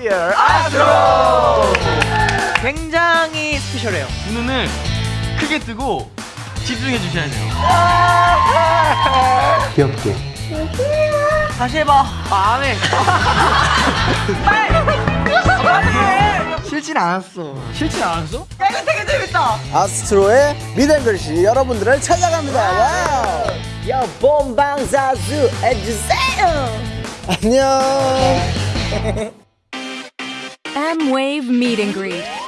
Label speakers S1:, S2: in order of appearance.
S1: Dear 아스트로
S2: 굉장히 스페셜해요.
S3: 두 눈을 크게 뜨고 집중해 주셔야 돼요.
S1: 귀엽게
S2: 다시 해봐. 아, 안 해.
S1: 싫진 않았어
S3: 싫지 않았어?
S2: 야, 이거 되게 재밌다.
S1: 아스트로의 미담글씨 여러분들을 찾아갑니다 와우
S2: 야, 본방사수 해주세요.
S1: 안녕
S4: M Wave Meet and Greet.